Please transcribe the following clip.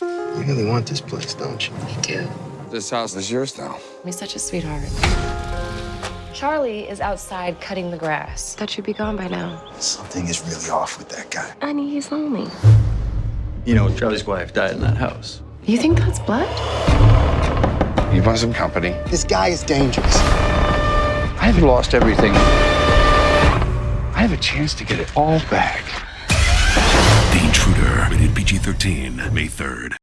You really want this place, don't you? I do. This house is yours now. He's such a sweetheart. Charlie is outside cutting the grass. That should be gone by now. Something is really off with that guy. Honey, he's lonely. You know, Charlie's wife died in that house. You think that's blood? You want some company? This guy is dangerous. I've lost everything. I have a chance to get it all back. The Intruder, rated PG 13, May 3rd.